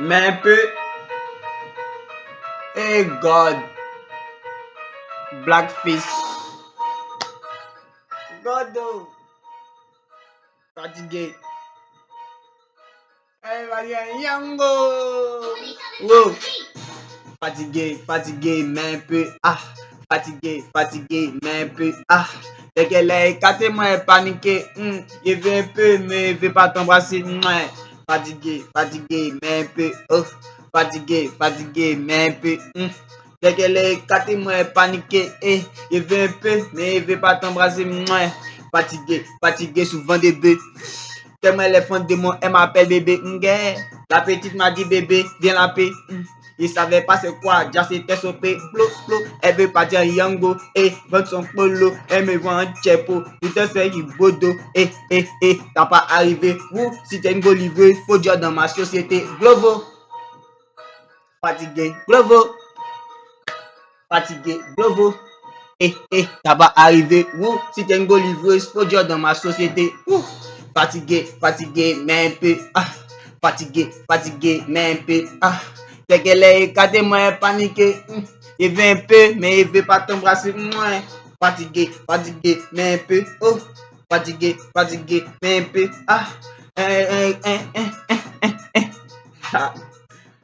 mais un peu. Hey God. Blackfish. Godo. Fatigué. Hey, Marianne Yango. Wow. Fatigué, fatigué, mais un peu. Ah. Fatigué, fatigué, mais un peu. Ah. Dès qu'elle est écartée, moi, paniquée. Hum, je veux un peu, mais je veux pas t'embrasser. Mouais. Patige, patige, men pe, of. Oh. Patige, patige, men pe, m. Hmm. Deke le kate mwen panike, e. E ve m pe, me e ve pa t'embrase mwen. Patige, patige, souvan de be. Temen le fon de mwen, e m'apel bebe, m hmm, gen. La petite ma di bebe, vien la pe, m. Hmm. Il savait pas c'est quoi, déjà c'était sopé, plo, plo. Elle veut partir Yango, eh, vendre son polo, elle me vend un tchepo, tout un fait qui bodo, eh, eh, eh, t'as pas arrivé, ou si t'es une livreuse, faut dire dans ma société, Glovo. Fatigué, Glovo. Fatigué, Glovo. Eh, eh, t'as pas arrivé, ou si t'es une livreuse, faut dire dans ma société, ouh. Fatigué, fatigué, mais un peu, ah. Fatigué, fatigué, mais un peu, ah. Seke le e kade mwen panike, hmm, e ve mpe, men e ve patan brase mwen. Patige, patige, men mpe, oh, patige, patige, men mpe, ah, en, en, en, en.